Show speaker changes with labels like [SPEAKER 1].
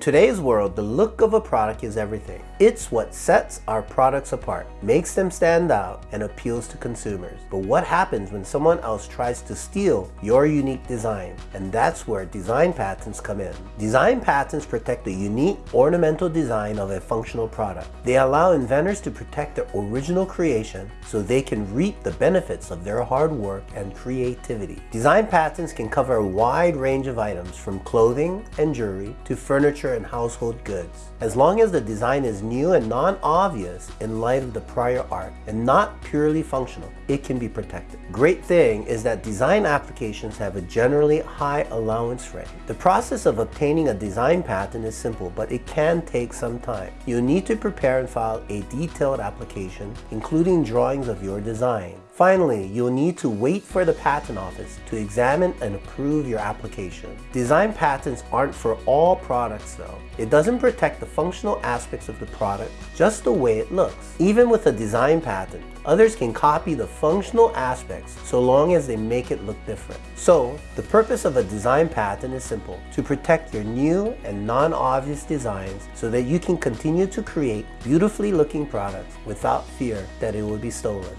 [SPEAKER 1] today's world, the look of a product is everything. It's what sets our products apart, makes them stand out, and appeals to consumers. But what happens when someone else tries to steal your unique design? And that's where design patents come in. Design patents protect the unique ornamental design of a functional product. They allow inventors to protect their original creation so they can reap the benefits of their hard work and creativity. Design patents can cover a wide range of items from clothing and jewelry to furniture and household goods. As long as the design is new and non-obvious in light of the prior art and not purely functional, it can be protected. Great thing is that design applications have a generally high allowance rate. The process of obtaining a design patent is simple, but it can take some time. You'll need to prepare and file a detailed application, including drawings of your design. Finally, you'll need to wait for the patent office to examine and approve your application. Design patents aren't for all products though. It doesn't protect the functional aspects of the product, just the way it looks. Even with a design patent, others can copy the functional aspects so long as they make it look different. So, the purpose of a design patent is simple, to protect your new and non-obvious designs so that you can continue to create beautifully looking products without fear that it will be stolen.